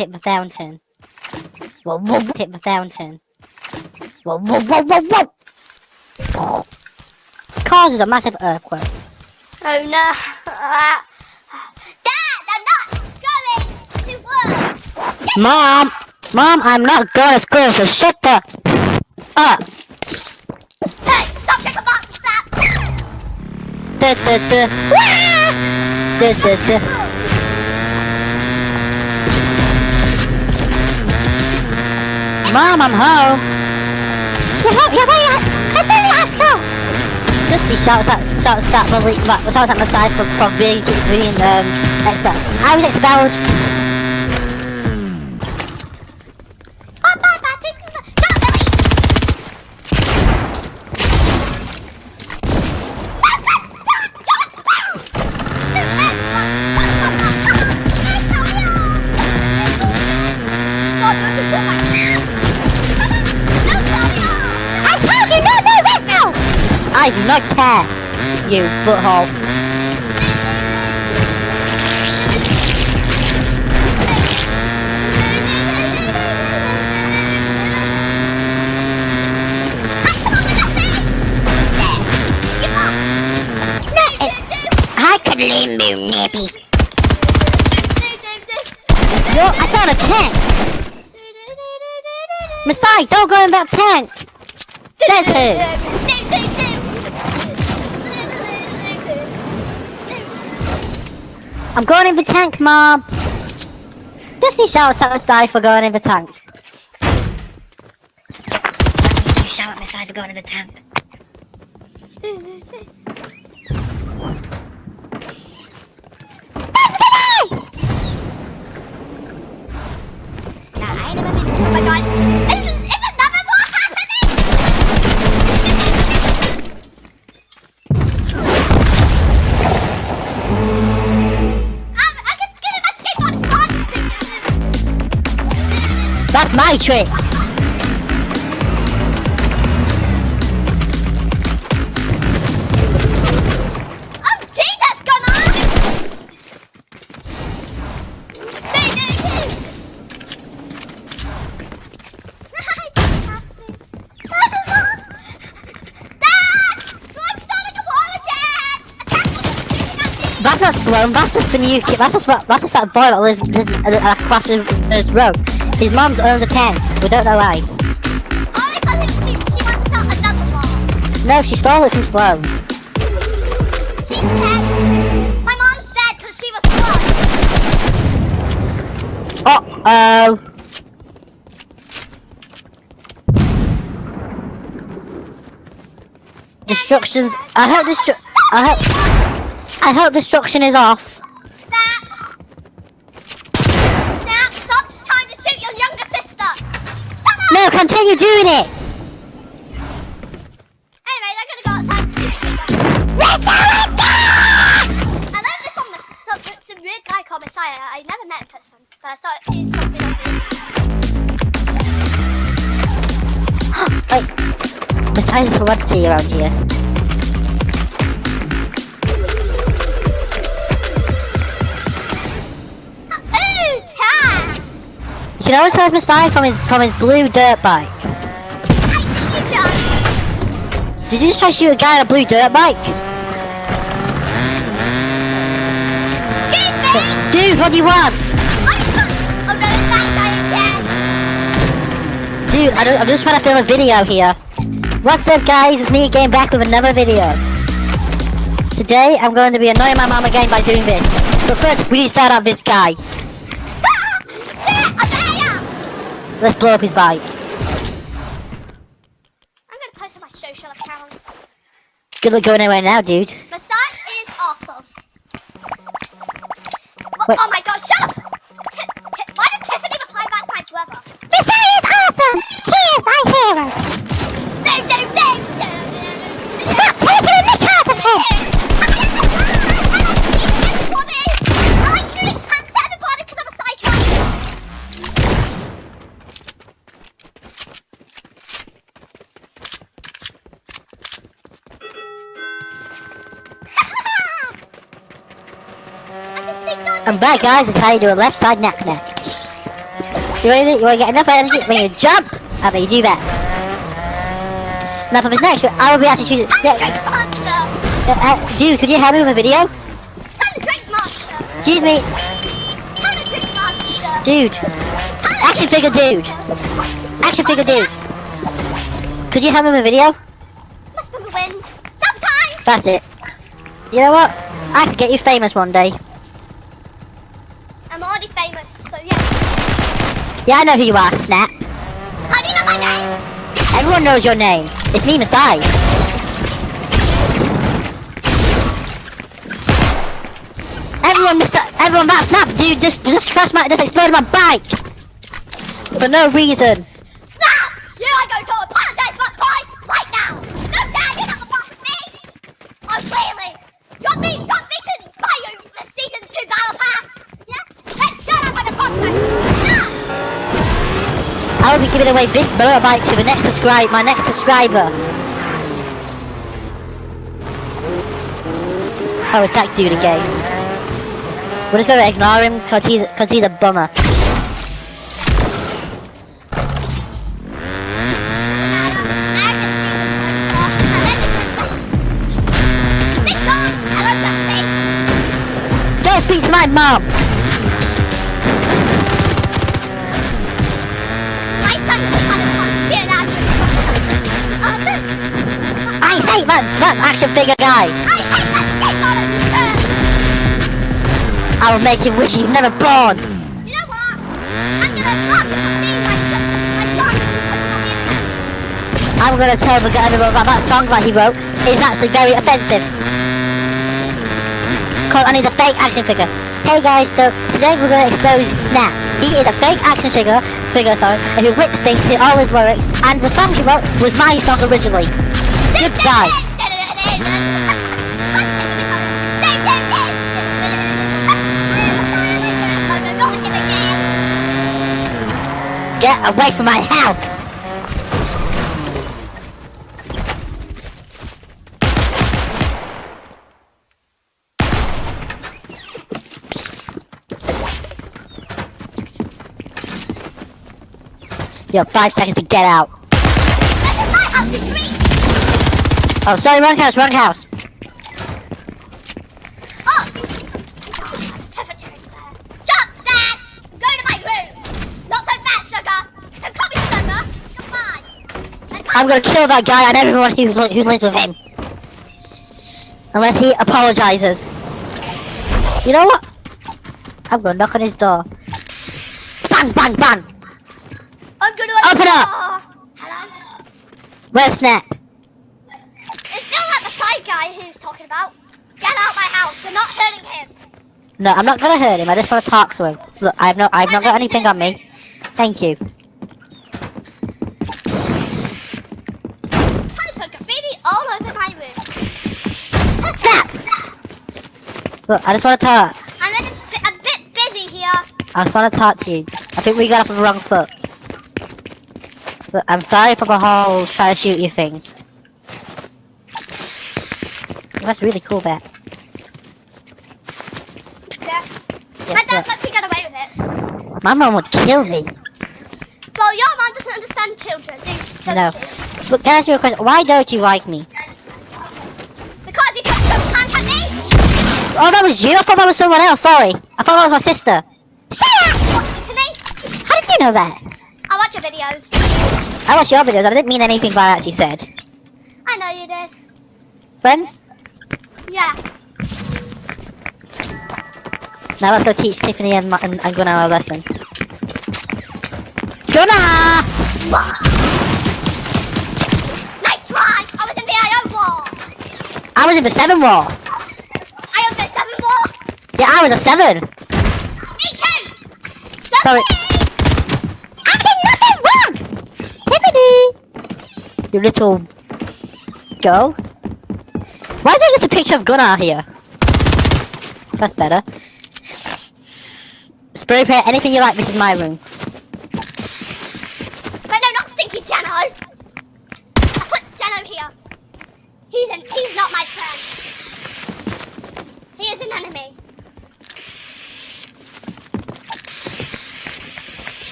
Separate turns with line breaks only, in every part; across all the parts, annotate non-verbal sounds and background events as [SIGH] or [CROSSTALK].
hit the fountain. Whoa, whoa, hit the fountain. Whoa, whoa, whoa, whoa, whoa! Causes a massive earthquake.
Oh no. [LAUGHS] Dad, I'm not going to work.
Mom! Mom, I'm not going to school, so shut the up!
Hey, stop tripping boxes, stop.
Duh, duh, duh. Duh, duh, duh. Mom, I'm home. You're home? You're where you at? I'm really at school. Dusty shouts at shouts at shouts at my side for, for being being um expelled. I was expelled. Care. You butthole. I could leave you, Nippy. Yo, I found a tank. Masai, don't go in that tank. Says who? I'm going in the tank, Mom. Dusty shouts Masai for going in the tank. You shout Masai for going in the tank.
Oh my god! Shooting at me!
That's not Sloan, that's just the new. That's just, that's just that boy that lives lives, uh, across this road. His mom owns a tank. We don't know why.
Only because she, she wants to sell another war.
No, she stole it from Sloan.
She's dead. My mom's dead because she was slow.
Uh-oh. Destructions. I hope destru- I hope. I hope destruction is off. Continue doing it.
Anyway, they're gonna go outside. I learned this from some, some weird guy called Messiah. I never met in person, but I saw it see something on me. [GASPS]
Wait. Besides celebrity around here. You can always tell Messiah from his from his blue dirt bike. Did you just try to shoot a guy on a blue dirt bike?
Excuse me!
Dude, what do you want?
Oh no, it's that guy again!
Dude, I don't, I'm just trying to film a video here. What's up guys, it's me again back with another video. Today, I'm going to be annoying my mom again by doing this. But first, we need to start out this guy. Let's blow up his bike.
I'm gonna post on my social account.
Good luck going anywhere now, dude.
The site is awesome. What, oh my god, shut up! Why did Tiffany reply back to my brother?
Messiah is awesome! He is my hero!
That
guys, is how you do a left side neck neck. You want to, you want to get enough energy when you jump? I bet you do that. Now for this next, I will be actually choosing. Yeah,
to drink monster!
uh, uh, dude, could you help me with a video?
Time to drink!
Excuse me,
Time to drink monster!
dude. Action figure dude. Action figure dude. Could you help me with a video?
Must be the wind. Sometime!
That's it. You know what? I could get you famous one day.
I'm already famous, so yeah.
Yeah, I know who you are, Snap.
How do you know my name?
Everyone knows your name. It's me, Masai. Everyone, Masa- everyone, that Snap, dude, just just crashed my, just exploded my bike for no reason.
Snap! You I going to apologize for
I will be giving away this motorbike to the next subscribe, my next subscriber. Oh, it's that dude again. We're just gonna ignore him cause he's cause he's a bummer. Don't speak to my mom. I that that action figure guy. I will make him wish he's never born. I'm gonna tell the guy about that song that he wrote is actually very offensive. Called I need a fake action figure. Hey guys, so today we're gonna expose Snap. He is a fake action figure, figure sorry, and he whip syncs in all his lyrics, and the song he wrote was my song originally. Good guy. Get away from my house! You have five seconds to get out. Oh, sorry, wrong house, wrong house. Oh.
Jump, Dad! Go to my room! Not so fast, sugar! Don't call me sugar!
I'm gonna kill that guy and everyone who, who lives with him. Unless he apologizes. You know what? I'm gonna knock on his door. Bang, bang, bang!
I'm gonna
Open up!
Hello?
Where's Snap?
It's still that the side guy who's talking about. Get out my house! We're not hurting him!
No, I'm not gonna hurt him. I just want to talk to him. Look, I've no, I've not got anything on me. Thank you.
I put graffiti all over my room.
Snap! Look, I just want to talk.
I'm a bit, a bit busy here.
I just want to talk to you. I think we got off on the wrong foot. Look, I'm sorry for the whole try to shoot you thing. That's really cool, that.
Yeah.
Yeah,
My dad lets me get away with it.
My mom would kill me.
Well, your mom doesn't understand children, do does
No.
she?
Look, can I ask you a question? Why don't you like me?
Because you took some hand at me?
Oh, that was you? I thought that was someone else. Sorry. I thought that was my sister. Shut up!
What's it to me?
How did you know that?
I watch your videos.
I watched your videos. I didn't mean anything by what actually said.
I know you did.
Friends?
Yeah.
Now let's go teach Tiffany and, and, and Gunnar a lesson. Gunnar!
Nice try! I was in the IO war!
I was in the seven war.
I am the 7 war!
Yeah, I was a seven.
Me too! That's
Sorry.
me!
I did nothing wrong! Tiffany! You little girl. Why is there just a picture of Gunnar here? That's better. Spray paint anything you like, this is my room.
But no, not Stinky Jano! I put Jano here. He's an, he's not my friend. He is an enemy.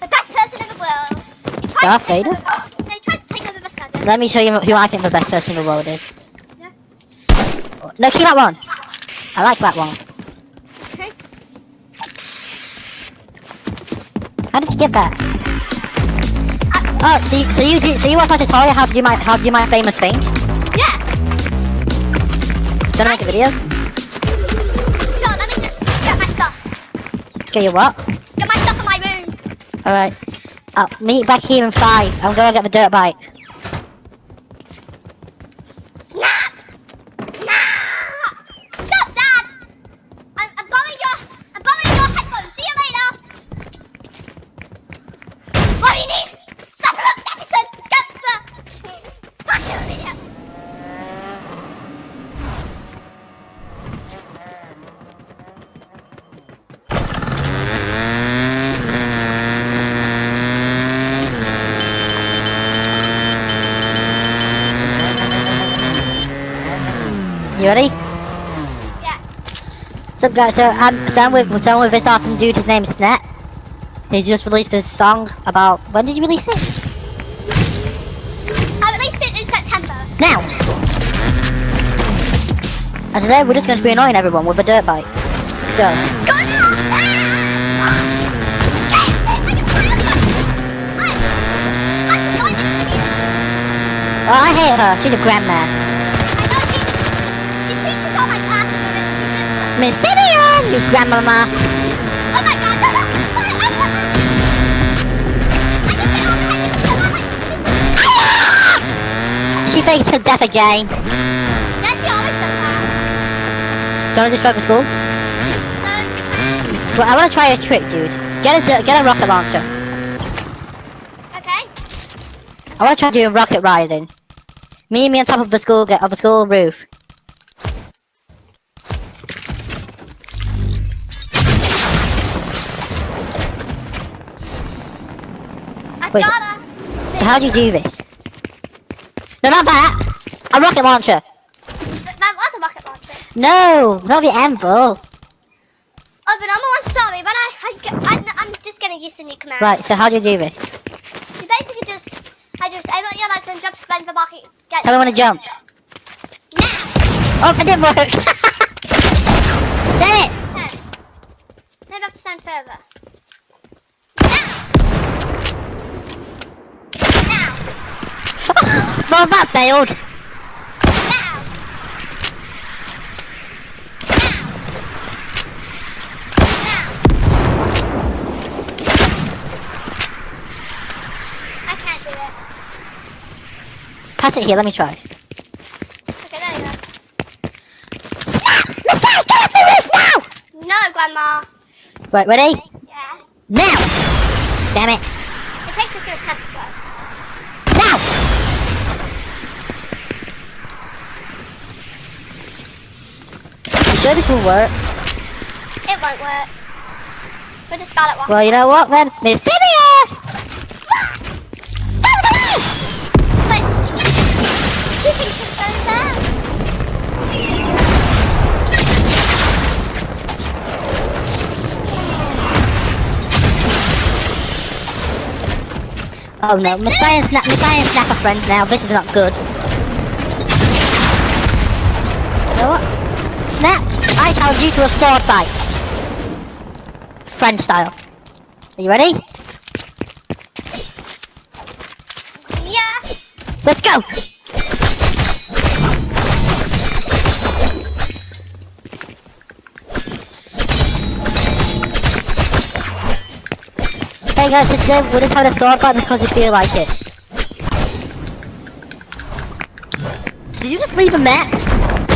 The best person in the world.
Darth Vader?
They tried to take over the sun.
Let me show you who I think the best person in the world is. No, keep that one. I like that one.
Okay.
How did you get that? Oh, so you, so you do- so you want my tutorial how to do my how to do my famous thing? Do
Yeah.
you wanna make a video?
Sure, let me just get my stuff.
Get your what?
Get my stuff in my room.
Alright. I'll meet back here in five. I'm gonna get the dirt bike. Ready?
Yeah.
So guys, so I'm so I'm with so I'm with this awesome dude. His name's Snet. He just released this song about when did you release it?
I released it in September.
Now. And today we're just going to be annoying everyone with the dirt bikes. Let's go.
Go now! Get this thing in front of us! Hi. Hi, join this idiot.
Oh, I hate her. She's a grandma.
I know she, she teaches all my classes and it's, she just...
Miss Simeon, you grandmama.
Oh my god, no, no! I just... I just hit all the head with oh the
She faked her death again.
Yeah, she always does that.
Do you want to destroy the school?
No,
I want to try a trick, dude. Get a get a rocket launcher.
Okay.
I want to try doing rocket riding. Me and me on top of the school get of the school roof. Wait. So how do you do this? No, not that. A rocket launcher.
That was a rocket launcher.
No, not the anvil.
Oh, but I'm one sorry, but I, I, I'm just getting used to new commands.
Right. So how do you do this?
You basically just, I just, I want your legs and jump when the rocket gets
Tell me when to jump.
now.
Oh, it didn't work. [LAUGHS] Damn it!
Maybe I have to stand further. Now. Now.
Well, that failed.
Now. I can't do it.
Pass it here. Let me try.
Okay, there you go.
Snap! Missile, get off the roof now!
No, Grandma.
Right, ready?
Yeah.
Now! Damn it!
It takes a few attempts though.
Sure this will work?
It won't work. We'll just ballot one.
Well, you know what then? Miss Sylvia! Out of the way!
But she thinks it's going down.
Oh no, Messiah and Snap, Messiah and Snap are friends now. This is not good. You know what? I challenge you to a sword fight. Friend style. Are you ready?
Yeah.
Let's go! Hey guys, today we're just having a sword fight because we feel like it. Did you just leave a map?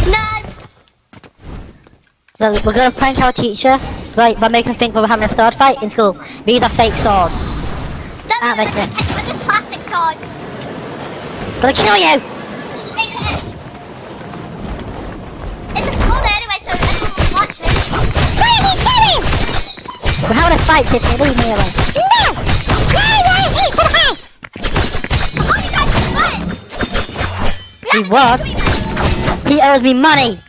No.
So we're gonna prank our teacher by, by making him think we're having a sword fight in school. These are fake swords.
Don't worry,
nice
we're
one.
just- we're just plastic swords.
Gonna kill you!
It's a school day anyway, so everyone will watch it.
Crazy Timmy! We're having a fight, Tiffany. Leave me alone. No! Eat to the head!
Oh, you guys are. We
He
to
was.
be friends.
He owes me money!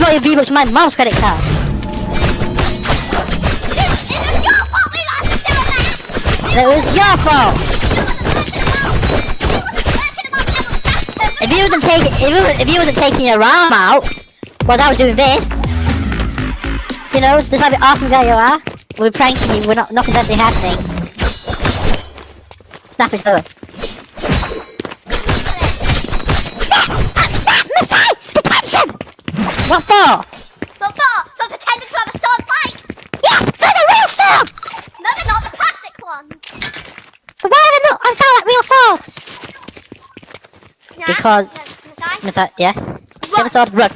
bought your V-Bucks
my mom's credit card. It was your fault! If you wasn't taking if you wasn't taking your arm out while I was doing this, you know, just how awesome guy you are, we're pranking you. We're not nothing's actually happening. Snap is over. Stop! Snap! Messiah! Detention! What for?
But for, for pretending to have a sword fight.
Yes, for the real swords!
No, they're not the plastic ones.
But why do they not I sound like real swords?
Snap.
Because-
No.
Missile, yeah? Get the sword, run.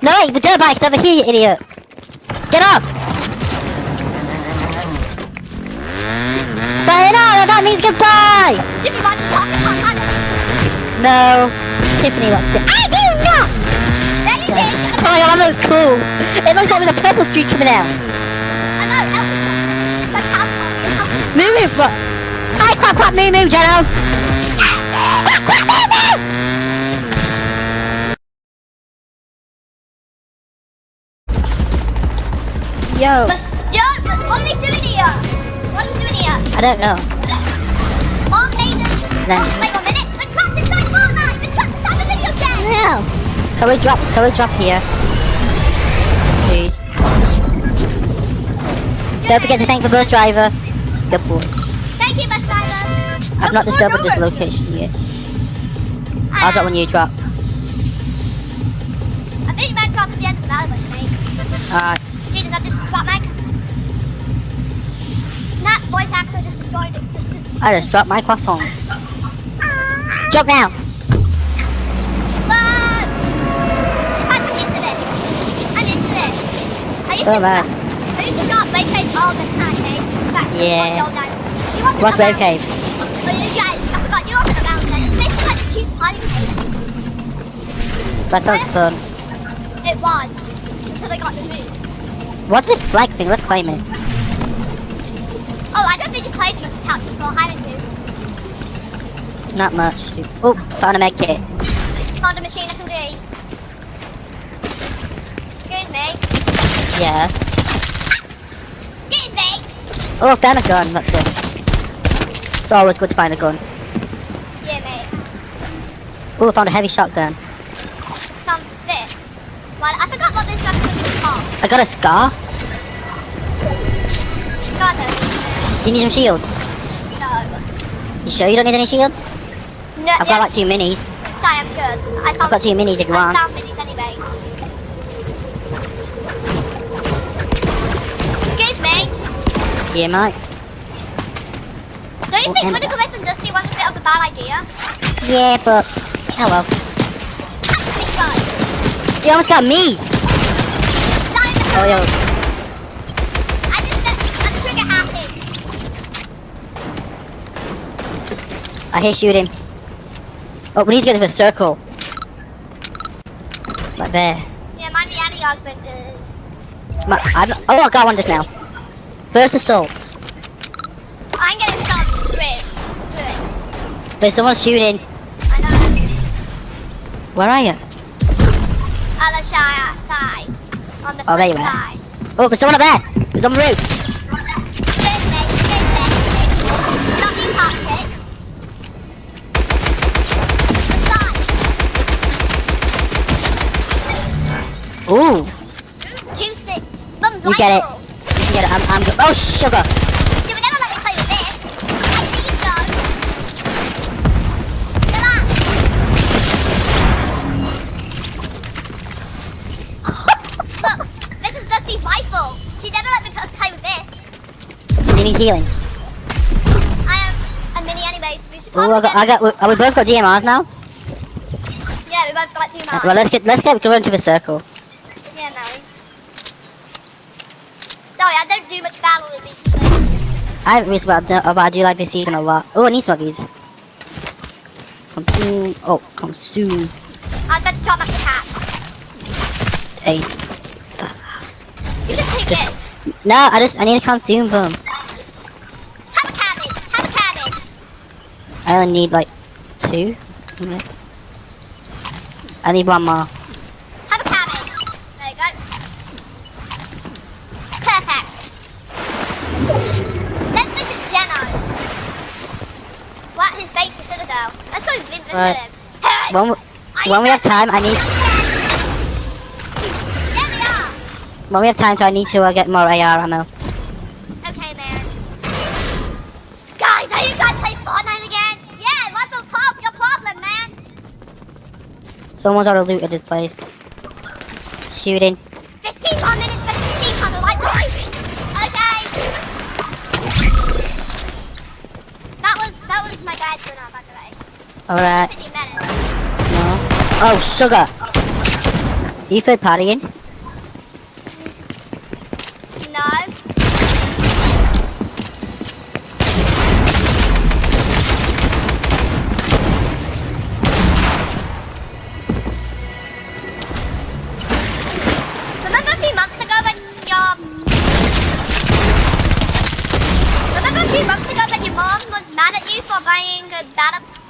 No, the dirt bike's over here, you idiot! Get up! Sayonara, that means goodbye!
If you want to talk about
No, Tiffany wants to. God, that looks cool! It looks like there's a purple streak coming out.
I know, Elsie's got the count on you. How
Moo moo, what? Hi, quack quack moo moo, Jeno! Quack quack moo moo! Yo,
Yo, what are we doing here? What are we doing here?
I don't know.
Mark Hayden.
No.
Oh, wait one minute. We're trapped inside Fortnite. We're trapped inside the video game.
Yeah. Can we drop? Can we drop here? Don't forget to thank the bus driver. Good boy.
Thank you, bus driver.
I've not discovered this location yet. I'll drop when you drop.
I think you might drop at the end of the battle bus, mate.
Alright.
Gee, does that just drop Mike? Snap's voice actor just destroyed it. Just to...
I just dropped my croissant. Drop now.
but... I'm used to this. I'm used to this. I used
So
to
bad.
Drop... I used Red Cave all the time, eh? mate. In
Yeah.
one old guy. You want to
What's
come
Wave? Cave?
Oh, you, yeah, I forgot. You wasn't around then. It's basically like a cheap hiding.
That sounds fun.
It was. Until I got the move.
What's this flag thing? Let's claim it.
Oh, I don't think you played much tactical hiding cave.
Not much. Oh, found a med kit.
Found a machine SMG. Excuse me.
Yeah. Oh, found a gun. That's good. It's always good to find a gun.
Yeah, mate.
Oh, I found a heavy shotgun.
Found this. Well, I forgot what this weapon was called.
I got a scar.
Got it.
Do you need some shields?
No.
You sure you don't need any shields?
No,
I've got like two minis.
Sorry, I'm good. I found
I've got two minis if you
I
want.
Don't you
Oh,
think
and-
running away from Dusty was a bit of a bad idea?
Yeah, but hello.
I think.
You almost got me. Oh, yo.
I just I'm trigger happy.
I hear shooting. Oh, we need to get to the circle. Like there.
Yeah, my reality augment is.
My, I've, oh, I got one just now. First assault.
I'm getting some script. Script.
There's someone shooting.
I know.
Where are you?
Other side, side. On the
Oh, there you are. Oh, there's someone up there. There's on the roof.
This way, this way. Not me toxic. Side.
Ooh,
Juice it. Mum's
You get it. You get it. I'm, I'm good. Oh, sugar.
You would never let me play with this. I think so. Come on. [LAUGHS] Look, this is Dusty's rifle. She never let me play with this.
You need healing.
I am a mini anyways. We should
Oh,
probably
I got, I got, oh, we both got DMRs now.
Yeah, we both got two marks.
Well, let's get, let's get going to the circle.
Yeah, Mary. Sorry, I don't do much battle in these places.
I haven't really about, but I do like this season a lot. Oh, I need some of these. Consume. Oh, consume.
I'd better chop up the cats.
A.
You just take this.
No, I just, I need to consume them.
Have a cabbage. Have a cabbage.
I only need like two. I need one more. Right. When, we- when we have time, I need
There we are!
when we have time, so I need to uh, get more AR ammo.
Okay, man. Guys, are you guys playing Fortnite again? Yeah, what's your, prob- your problem, man?
Someone's already looted this place. Shooting. Alright. No. Oh, sugar. You third partying?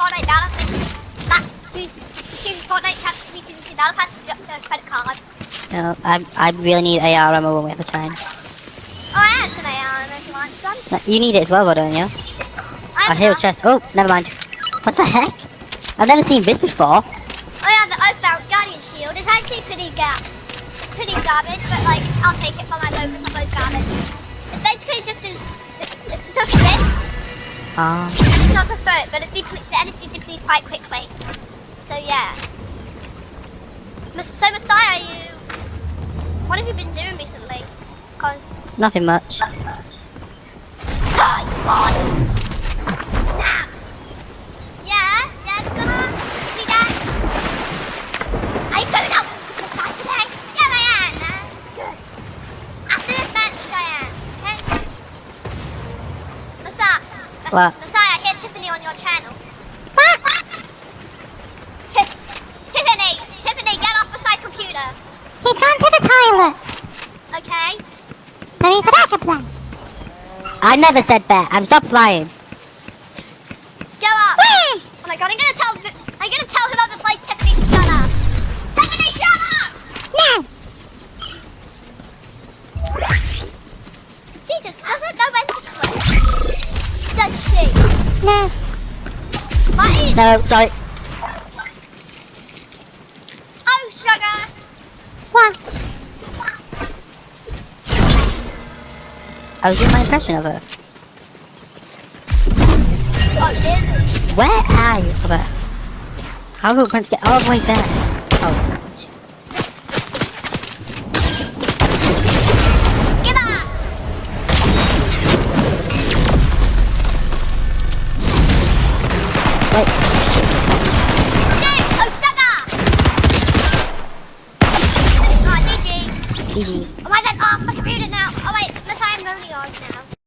Fortnite battle that she's she's Fortnite Chat season two battle pass with uh, your credit card.
No, I, I really need AR ammo when we have the time.
Oh I had some AR if you want some.
You need it as well, though, don't you? I
have
hear a chest. Oh, never mind. What the heck? I've never seen this before.
Oh yeah, the Oathbound Guardian Shield is actually pretty ga it's pretty garbage, but like I'll take it for my moment for most garbage. It basically just is it's just this.
Ah.
It's not a foot, but it deple- the energy depletes quite quickly. So yeah. So Messiah, you what have you been doing recently? Cause
Nothing much. [GASPS]
Boy. Snap. Yeah, yeah, gonna be done. Are you going out with Messiah today? Yeah, I am. Uh, good. After this match, I am. Okay. Messiah. Mess-
What?
Messiah, I hear Tiffany on your channel. [LAUGHS] Ti- Tiffany, Tiffany, get off beside computer.
He's gone to the toilet.
Okay.
So he's a backup plan.
I never said that. I'm stop lying.
No. No,
sorry.
Oh, sugar.
What?
I was doing my impression of her. Where are you? How do Prince get all the way there?